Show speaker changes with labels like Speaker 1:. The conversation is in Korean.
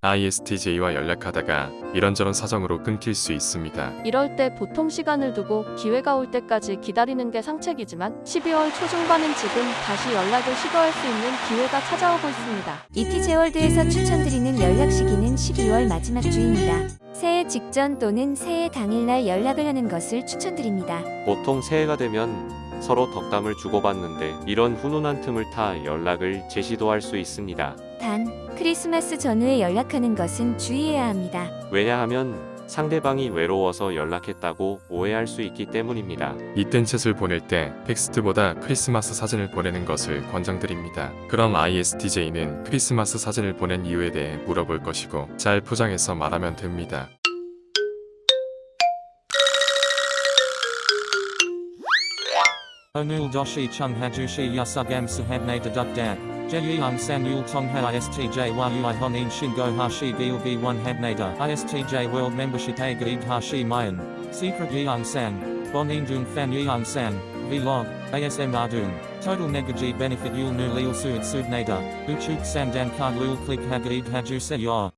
Speaker 1: ISTJ와 연락하다가 이런저런 사정으로 끊길 수 있습니다.
Speaker 2: 이럴 때 보통 시간을 두고 기회가 올 때까지 기다리는 게 상책이지만 12월 초중반은 지금 다시 연락을 시도할 수 있는 기회가 찾아오고 있습니다.
Speaker 3: 이티제월드에서 추천드리는 연락 시기는 12월 마지막 주입니다. 새해 직전 또는 새해 당일날 연락을 하는 것을 추천드립니다.
Speaker 4: 보통 새해가 되면 서로 덕담을 주고받는데 이런 훈훈한 틈을 타 연락을 재시도 할 수 있습니다.
Speaker 3: 단, 크리스마스 전후에 연락하는 것은 주의해야 합니다.
Speaker 4: 왜냐하면 상대방이 외로워서 연락했다고 오해할 수 있기 때문입니다.
Speaker 1: 이땐 챗을 보낼 때 텍스트보다 크리스마스 사진을 보내는 것을 권장드립니다. 그럼 ISTJ는 크리스마스 사진을 보낸 이유에 대해 물어볼 것이고 잘 포장해서 말하면 됩니다.
Speaker 5: Sahabne deduk dat. Jeyung san yul tongha istj yui honin shingo hashi gilgi 1 habnada. ISTJ world membership a gaid hashi mayan. Secret yeung san. Bonin dung fan yeung san. Vlog. ASM ardung. Total negaji benefit yul nu lil suit subnada. Uchuk sandan card lul click hagaid haju se yor.